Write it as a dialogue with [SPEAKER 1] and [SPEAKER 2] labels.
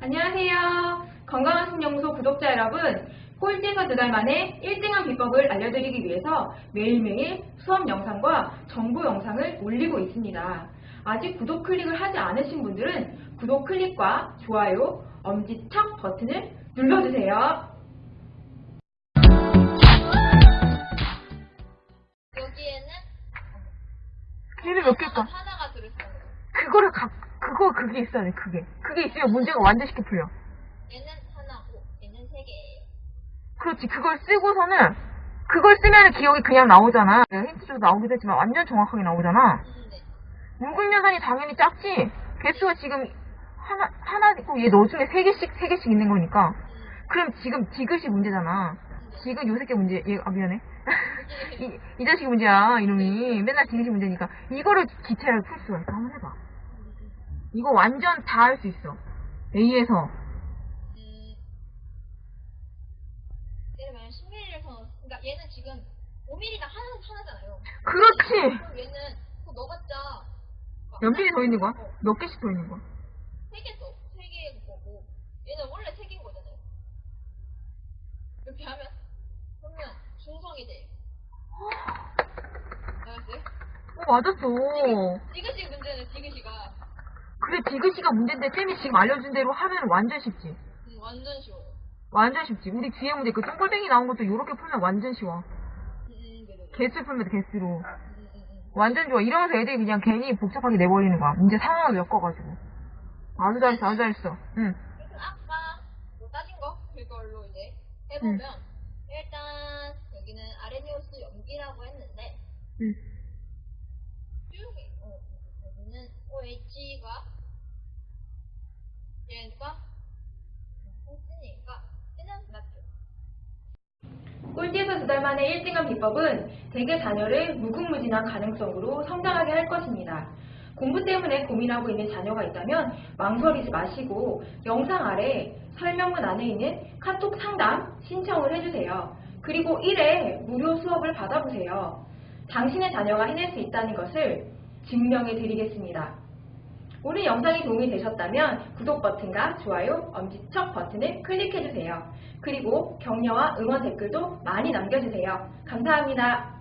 [SPEAKER 1] 안녕하세요. 건강한 신영소 구독자 여러분. 꼴찌에서 두 달 만에 1등한 비법을 알려드리기 위해서 매일매일 수업 영상과 정보 영상을 올리고 있습니다. 아직 구독 클릭을 하지 않으신 분들은 구독 클릭과 좋아요, 엄지척 버튼을 눌러주세요.
[SPEAKER 2] 여기에는
[SPEAKER 3] 얘를 몇 개일까?
[SPEAKER 2] 하나가 들어있어요.
[SPEAKER 3] 그거를 각, 그거, 그게 있어야 돼, 그게. 그게 있으면 문제가 완전 쉽게 풀려.
[SPEAKER 2] 얘는 하나고 얘는 세 개예요.
[SPEAKER 3] 그렇지, 그걸 쓰고서는, 그걸 쓰면 기억이 그냥 나오잖아. 내가 힌트 줘도 나오기도 했지만 완전 정확하게 나오잖아.
[SPEAKER 2] 음, 네.
[SPEAKER 3] 묽은 염산이 당연히 작지? 개수가 지금 하나, 하나 있고 얘 너 중에 세 개씩, 세 개씩 있는 거니까.
[SPEAKER 2] 음,
[SPEAKER 3] 그럼 지금 디귿이 문제잖아. 지금 요 새끼 문제, 얘, 아, 미안해. 이, 이 자식이 문제야, 이놈이. 맨날 디귿이 문제니까. 이거를 기체를 풀 수가 있어. 한번 해봐. 이거 완전 다 할 수 있어. A에서.
[SPEAKER 2] 음, 예를 들면 10ml에서 그러니까 얘는 지금 5ml가 하나 하나잖아요.
[SPEAKER 3] 그렇지!
[SPEAKER 2] 그럼 얘는 그 넣어봤자
[SPEAKER 3] 몇 개더 있는 거야? 몇 개씩 더 있는 거야?
[SPEAKER 2] 세개더세 개인 거고 얘는 원래 세 개인 거잖아요. 이렇게 하면 그러면 중성이 돼요. 알았어요?
[SPEAKER 3] 어, 맞았어.
[SPEAKER 2] 문제는 디귿이가
[SPEAKER 3] 그래, 디귿이가 문제인데, 쌤이 지금 알려준 대로 하면 완전 쉽지.
[SPEAKER 2] 음, 완전 쉬워요.
[SPEAKER 3] 완전 쉽지. 우리 뒤에 문제, 그 똥골뱅이 나온 것도 이렇게 풀면 완전 쉬워. 개수 풀면 돼, 개수로. 완전 좋아. 이러면서 애들이 그냥 괜히 복잡하게 내버리는 거야. 문제 상황을 엮어가지고. 아주 잘했어, 아주 잘했어. 응.
[SPEAKER 2] 그래서 아까 뭐 따진 거 그걸로 이제 해보면 일단 여기는 아레니오스 염기라고 했는데
[SPEAKER 3] 응.
[SPEAKER 2] 쭉 어, 여기는 OH가 얘가.
[SPEAKER 1] 꼴찌에서 두 달 만에 1등한 비법은 대개 자녀를 무궁무진한 가능성으로 성장하게 할 것입니다. 공부 때문에 고민하고 있는 자녀가 있다면 망설이지 마시고 영상 아래 설명문 안에 있는 카톡 상담 신청을 해주세요. 그리고 1회 무료 수업을 받아보세요. 당신의 자녀가 해낼 수 있다는 것을 증명해 드리겠습니다. 오늘 영상이 도움이 되셨다면 구독 버튼과 좋아요, 엄지척 버튼을 클릭해주세요. 그리고 격려와 응원 댓글도 많이 남겨주세요. 감사합니다.